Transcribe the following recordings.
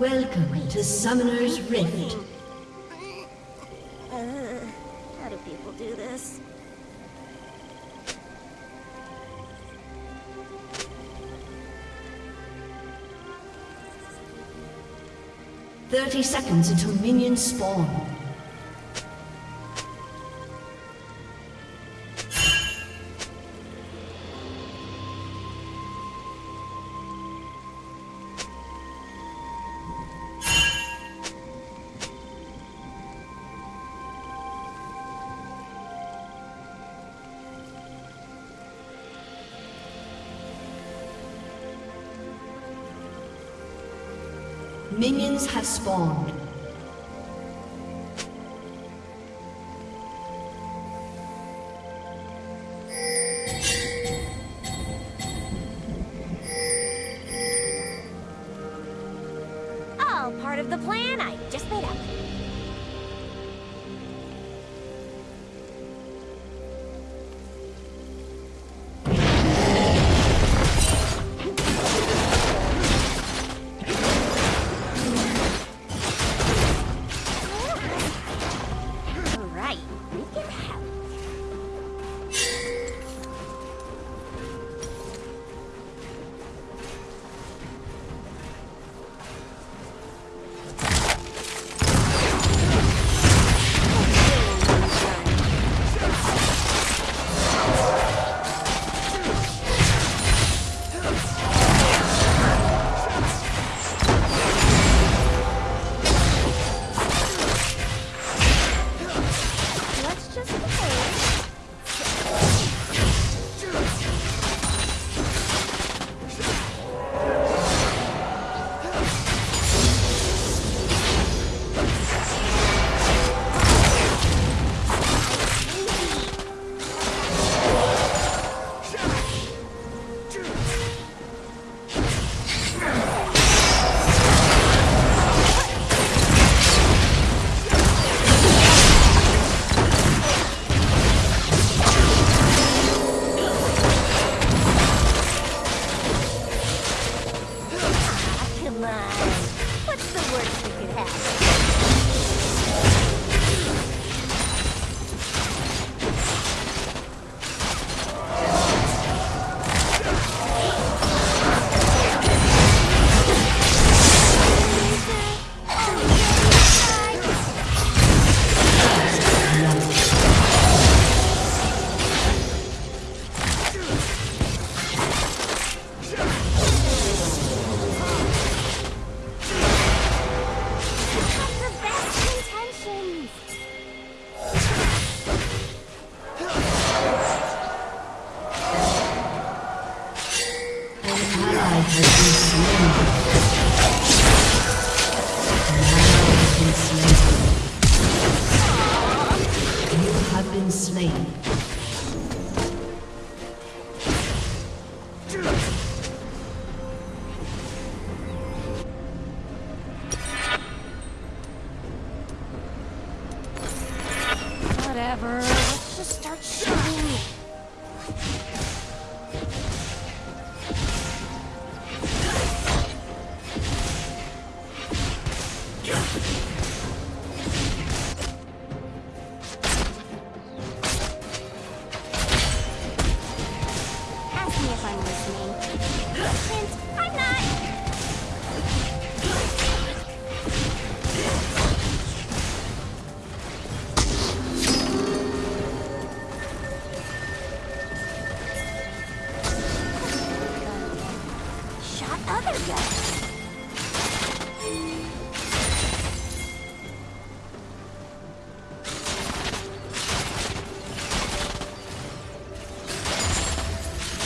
Welcome to Summoner's Rift. Uh, how do people do this? Thirty seconds until minions spawn. spawn.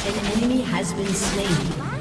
An enemy has been slain.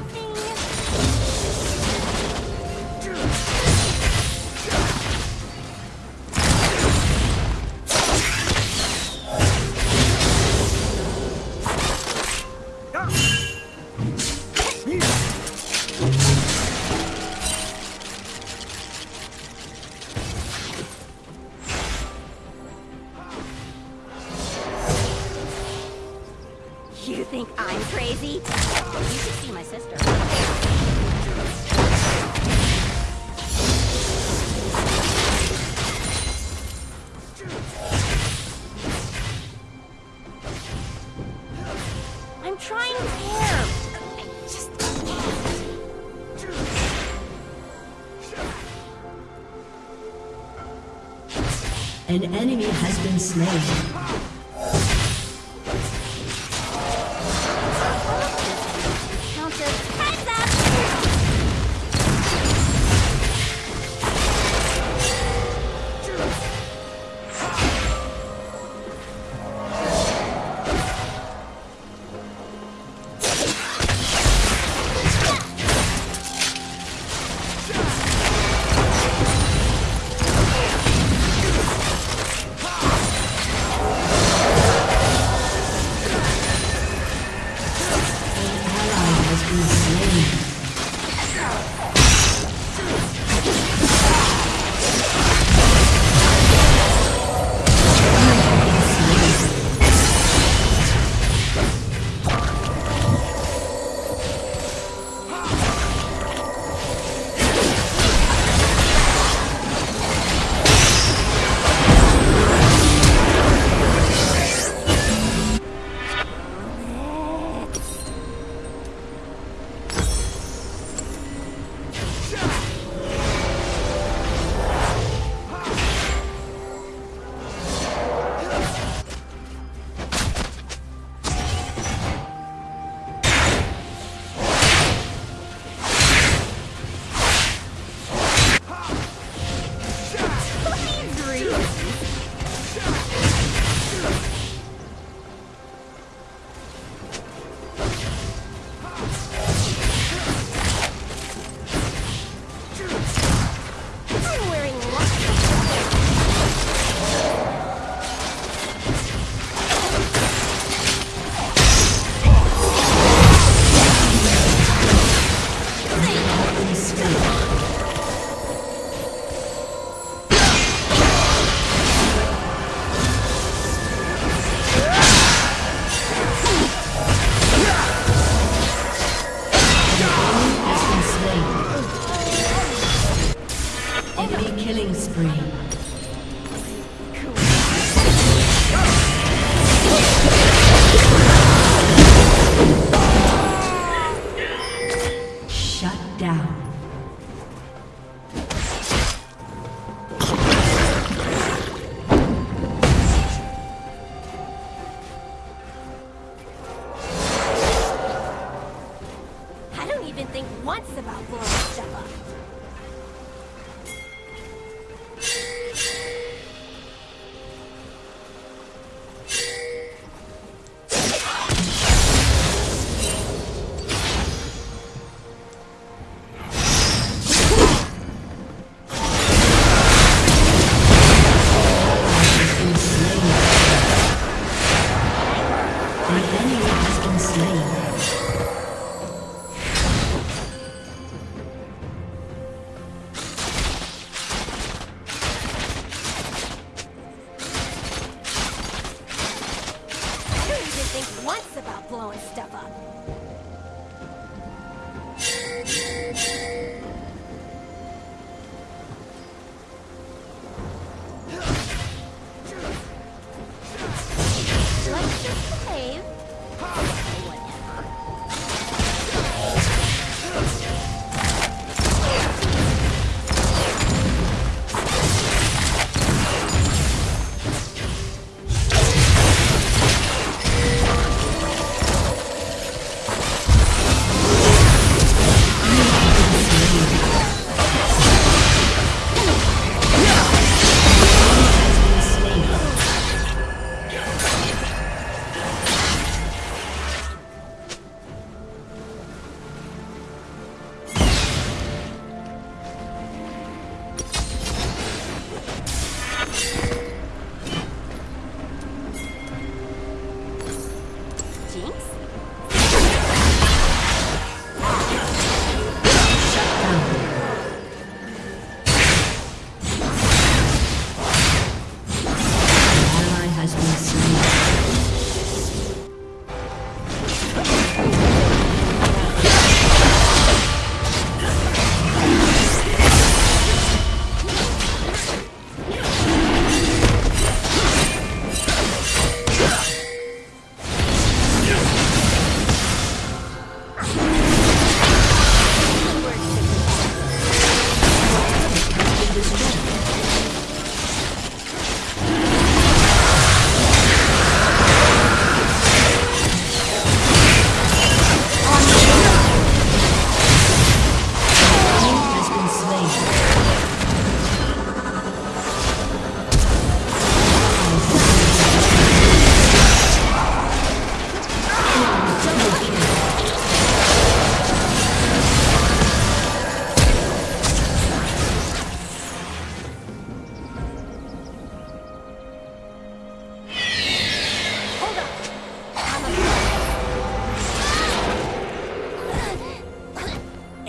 Enemy has been slain.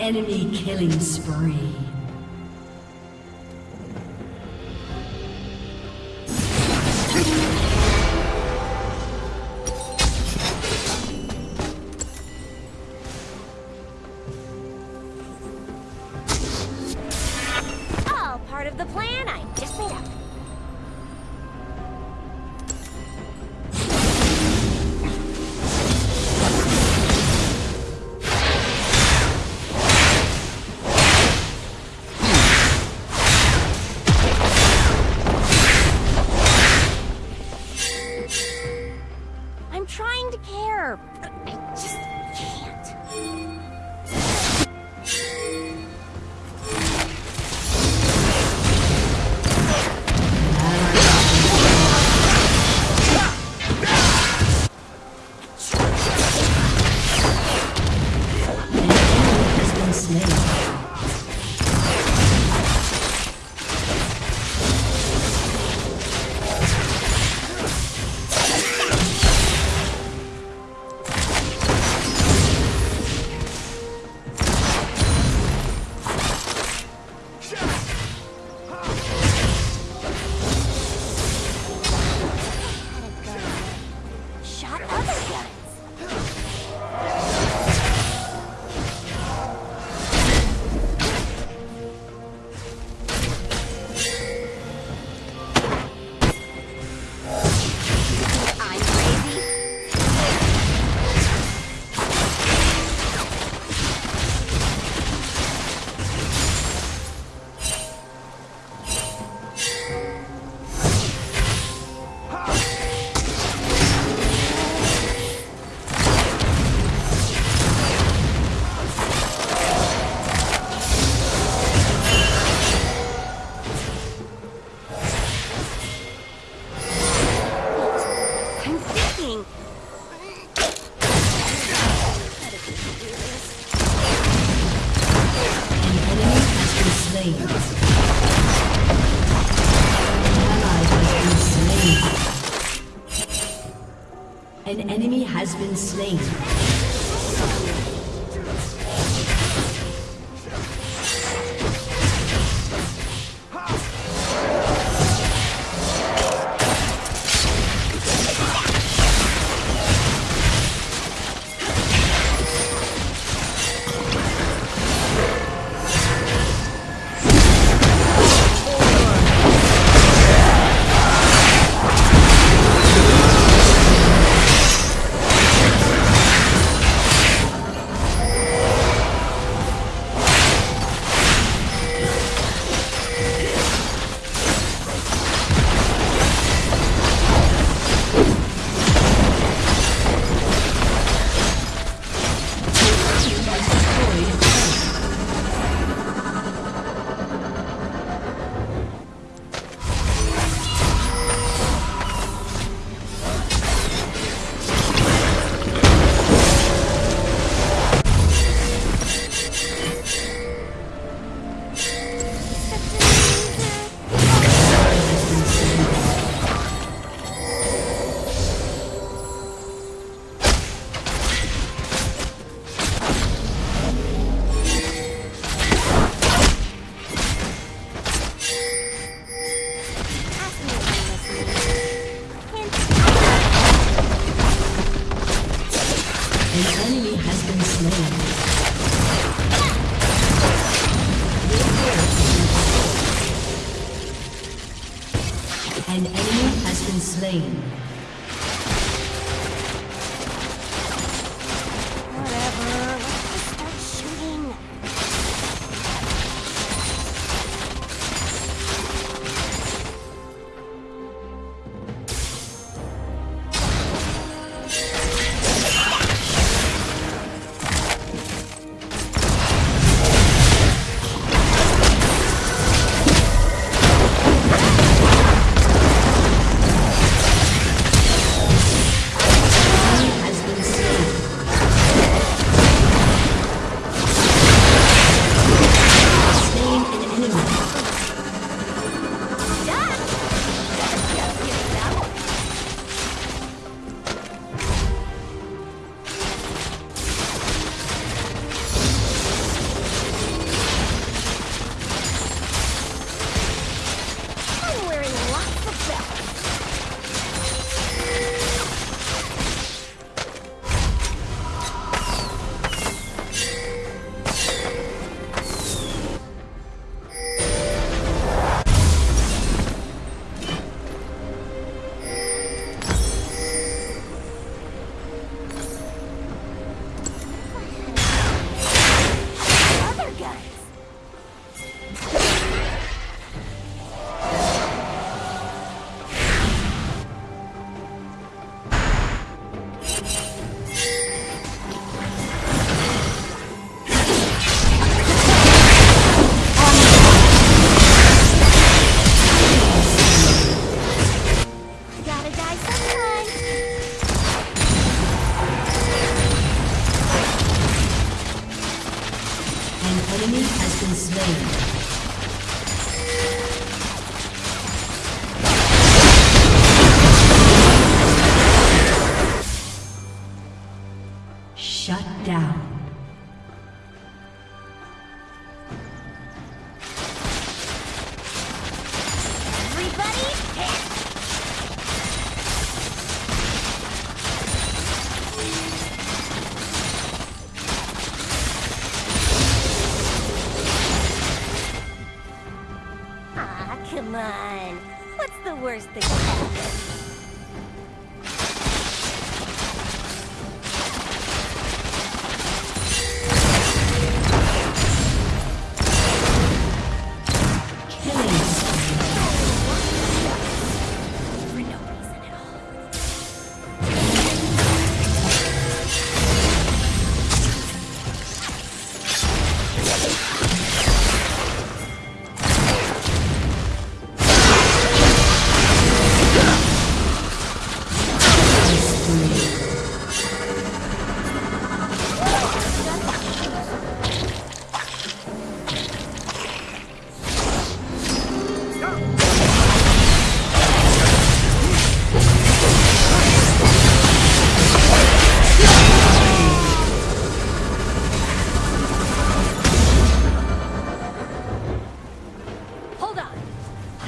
Enemy killing spree. Enemy has been slain. Come on. What's the worst that can happen?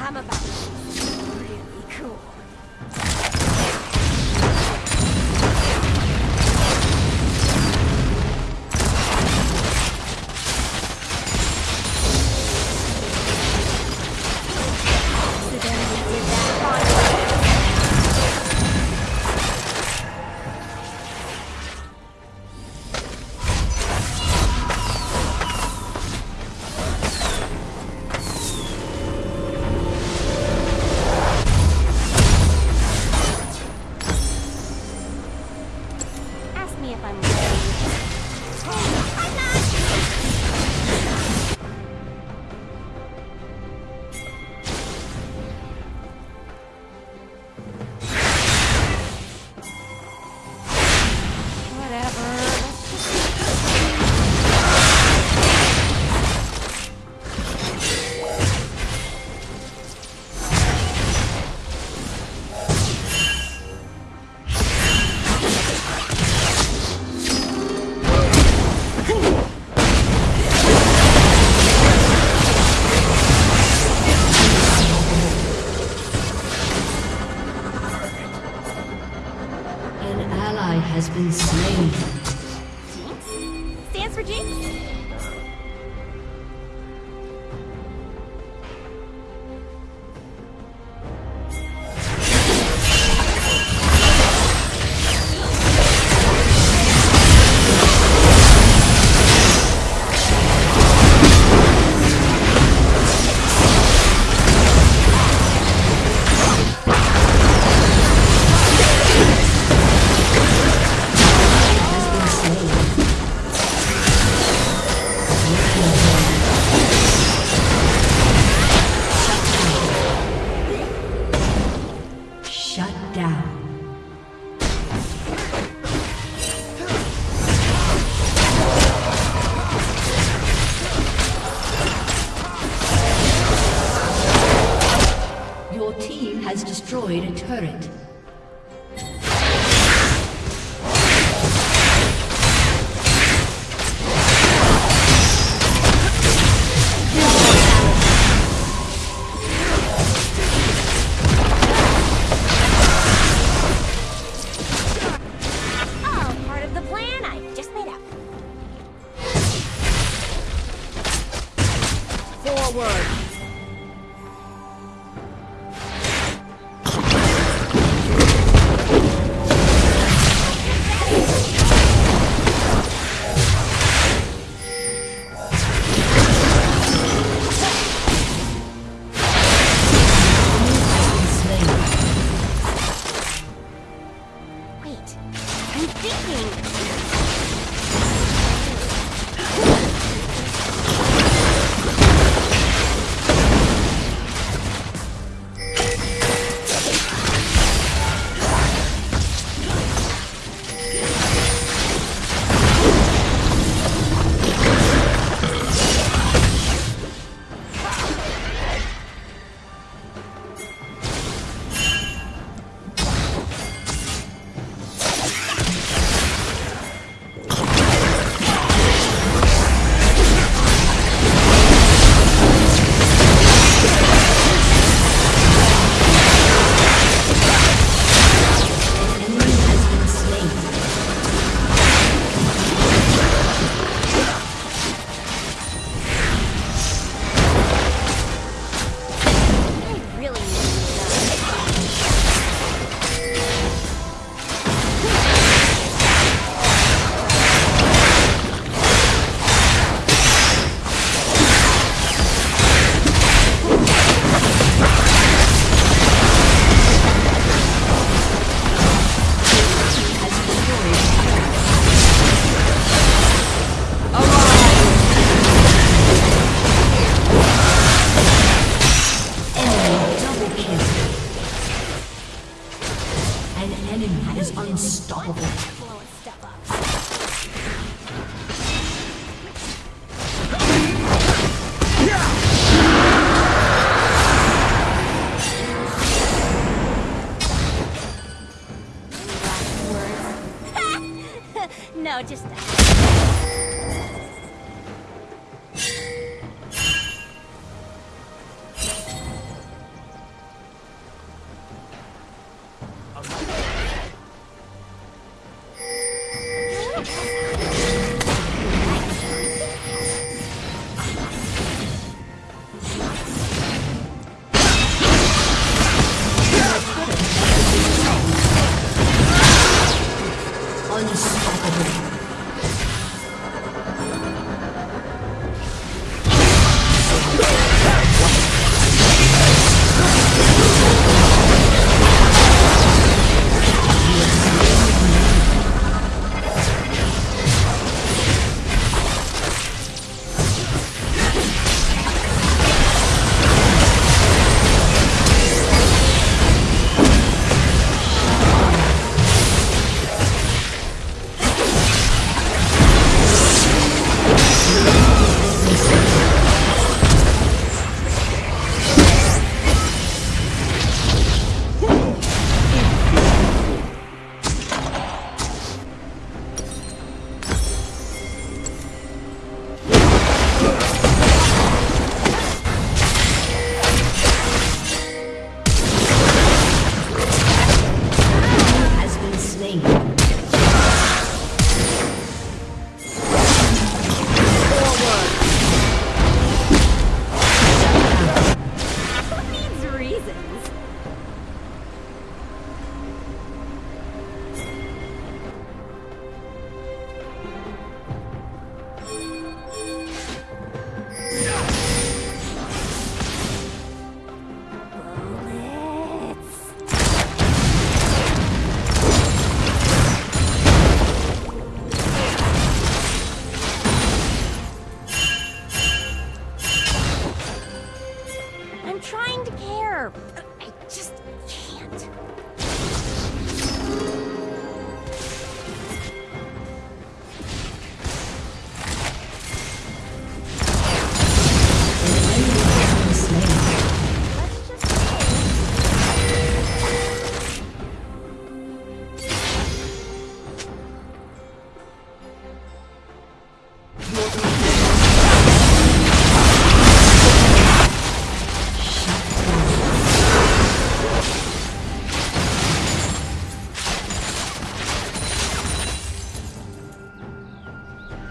あな destroyed a turret.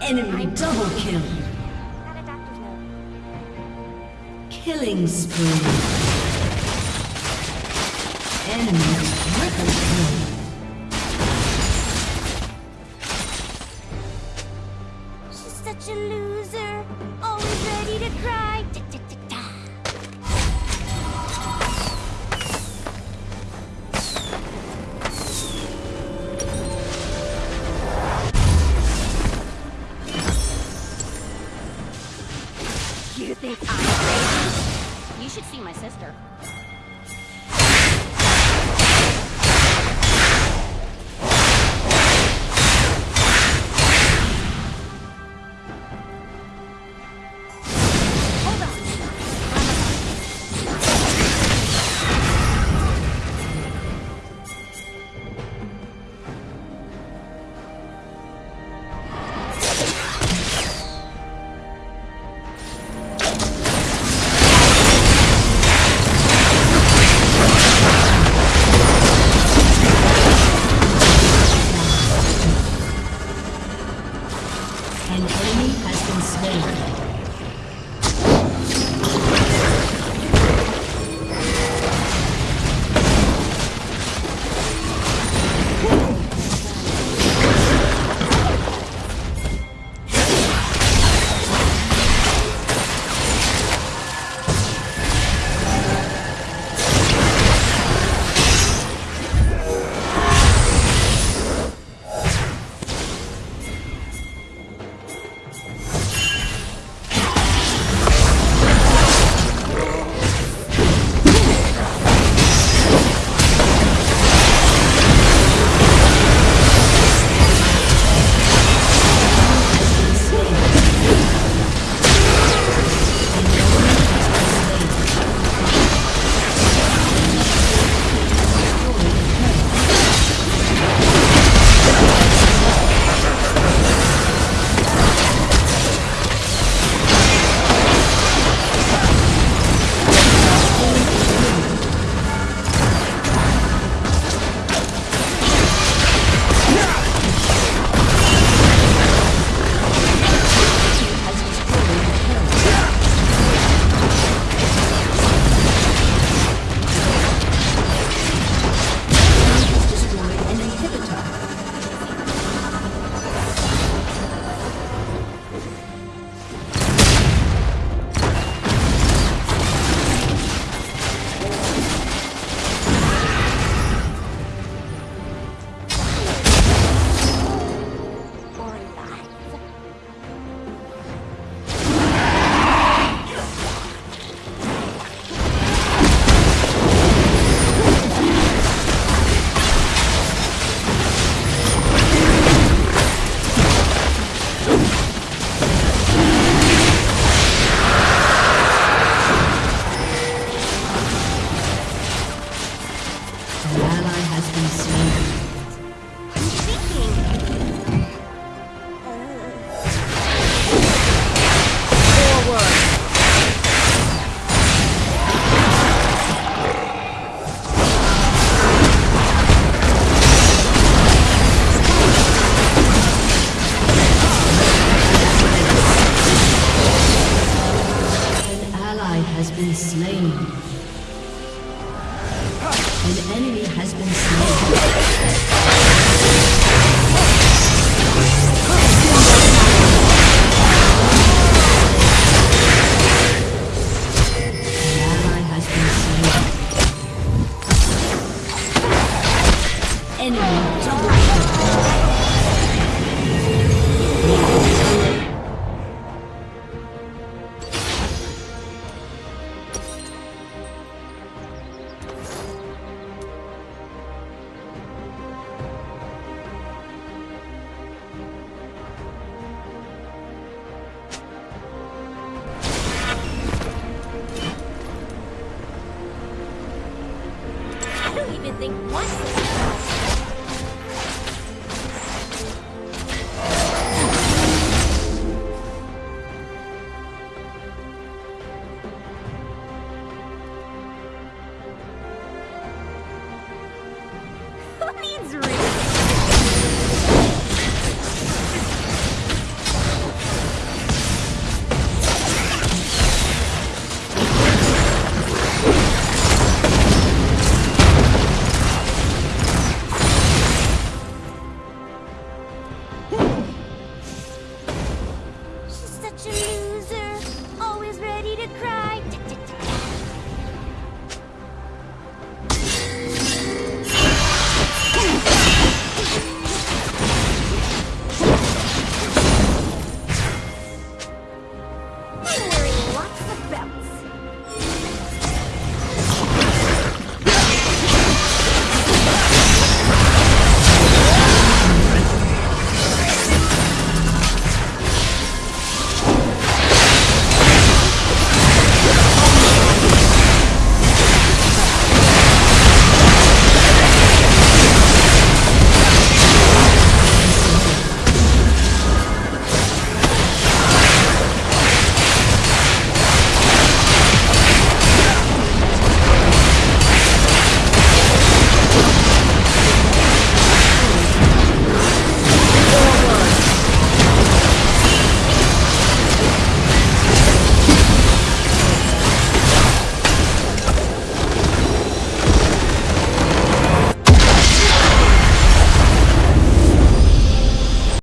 Enemy double kill. Killing spree. Enemy triple kill.